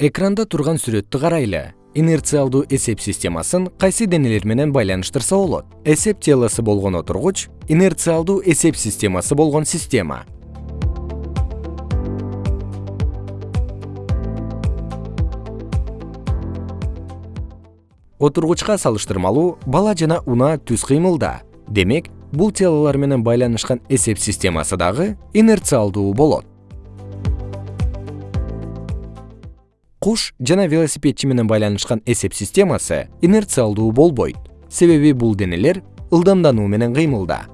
экранда турган сүрөттү карайлы. Инерциалдуу эсеп системасын кайсы денелер менен байланыштырса болот? Эсеп телосу болгон отургуч инерциалдуу эсеп системасы болгон система. Отургучка салыштырмалуу бала жана унаа түз кыймылда. Демек бул телолор менен байланышкан эсеп системасы дагы инерциалдуу болот куш жана велосипедчи менен байланышкан эсеп системасы инерциалдуу болбойт. Себеби бул денелер ылдамдануу менен кыймылда